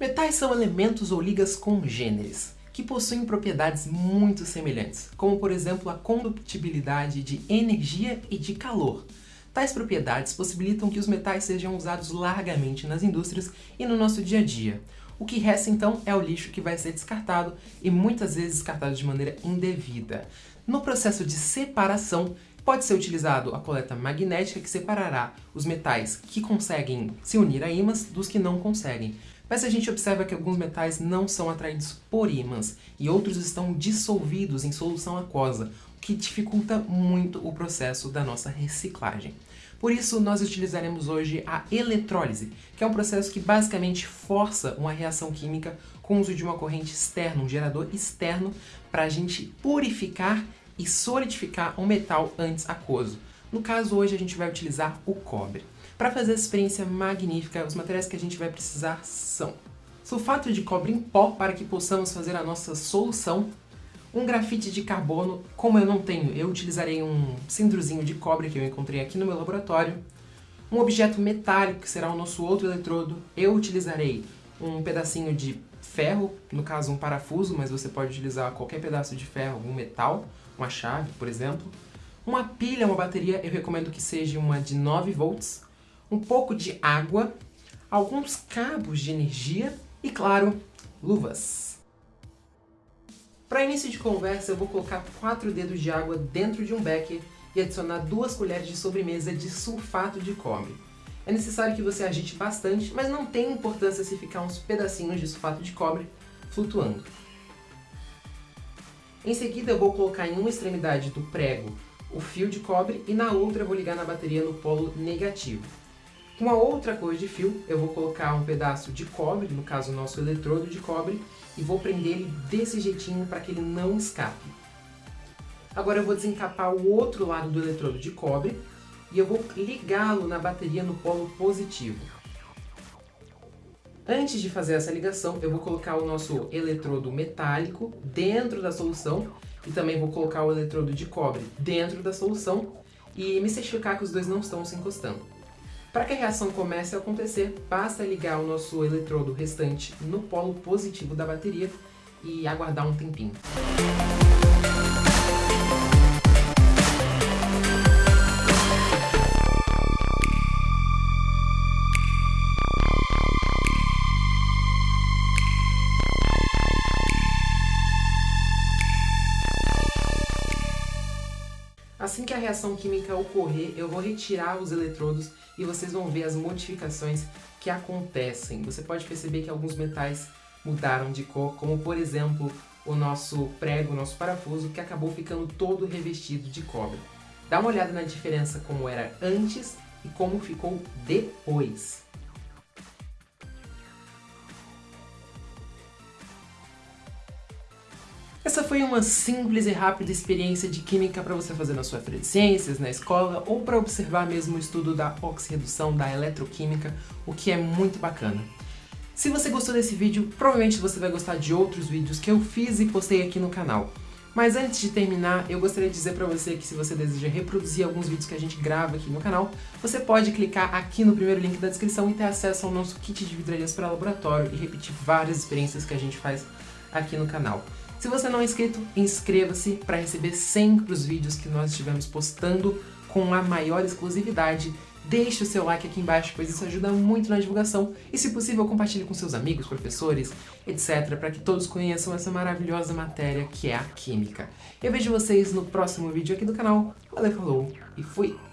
Metais são elementos ou ligas congêneres, que possuem propriedades muito semelhantes, como por exemplo a condutibilidade de energia e de calor. Tais propriedades possibilitam que os metais sejam usados largamente nas indústrias e no nosso dia a dia. O que resta então é o lixo que vai ser descartado e muitas vezes descartado de maneira indevida. No processo de separação, pode ser utilizado a coleta magnética que separará os metais que conseguem se unir a ímãs dos que não conseguem. Mas a gente observa que alguns metais não são atraídos por ímãs e outros estão dissolvidos em solução aquosa, o que dificulta muito o processo da nossa reciclagem. Por isso, nós utilizaremos hoje a eletrólise, que é um processo que basicamente força uma reação química com o uso de uma corrente externa, um gerador externo, para a gente purificar e solidificar um metal antes aquoso. No caso, hoje a gente vai utilizar o cobre. Para fazer essa experiência magnífica, os materiais que a gente vai precisar são sulfato de cobre em pó para que possamos fazer a nossa solução, um grafite de carbono, como eu não tenho, eu utilizarei um cindrozinho de cobre que eu encontrei aqui no meu laboratório, um objeto metálico que será o nosso outro eletrodo, eu utilizarei um pedacinho de ferro, no caso um parafuso, mas você pode utilizar qualquer pedaço de ferro, algum metal, uma chave, por exemplo. Uma pilha, uma bateria, eu recomendo que seja uma de 9 volts, um pouco de água, alguns cabos de energia e, claro, luvas. Para início de conversa, eu vou colocar 4 dedos de água dentro de um becker e adicionar 2 colheres de sobremesa de sulfato de cobre. É necessário que você agite bastante, mas não tem importância se ficar uns pedacinhos de sulfato de cobre flutuando. Em seguida eu vou colocar em uma extremidade do prego o fio de cobre e na outra eu vou ligar na bateria no polo negativo. Com a outra cor de fio, eu vou colocar um pedaço de cobre, no caso o nosso eletrodo de cobre, e vou prender ele desse jeitinho para que ele não escape. Agora eu vou desencapar o outro lado do eletrodo de cobre e eu vou ligá-lo na bateria no polo positivo. Antes de fazer essa ligação, eu vou colocar o nosso eletrodo metálico dentro da solução e também vou colocar o eletrodo de cobre dentro da solução e me certificar que os dois não estão se encostando. Para que a reação comece a acontecer, basta ligar o nosso eletrodo restante no polo positivo da bateria e aguardar um tempinho. Assim que a reação química ocorrer, eu vou retirar os eletrodos e vocês vão ver as modificações que acontecem. Você pode perceber que alguns metais mudaram de cor, como por exemplo o nosso prego, o nosso parafuso, que acabou ficando todo revestido de cobre. Dá uma olhada na diferença como era antes e como ficou depois. Essa foi uma simples e rápida experiência de química para você fazer na sua feira de ciências, na escola, ou para observar mesmo o estudo da oxirredução, da eletroquímica, o que é muito bacana. Se você gostou desse vídeo, provavelmente você vai gostar de outros vídeos que eu fiz e postei aqui no canal. Mas antes de terminar, eu gostaria de dizer para você que se você deseja reproduzir alguns vídeos que a gente grava aqui no canal, você pode clicar aqui no primeiro link da descrição e ter acesso ao nosso kit de vidrarias para laboratório e repetir várias experiências que a gente faz aqui no canal. Se você não é inscrito, inscreva-se para receber sempre os vídeos que nós estivemos postando com a maior exclusividade. Deixe o seu like aqui embaixo, pois isso ajuda muito na divulgação e, se possível, compartilhe com seus amigos, professores, etc, para que todos conheçam essa maravilhosa matéria que é a Química. Eu vejo vocês no próximo vídeo aqui do canal. Valeu, falou e fui!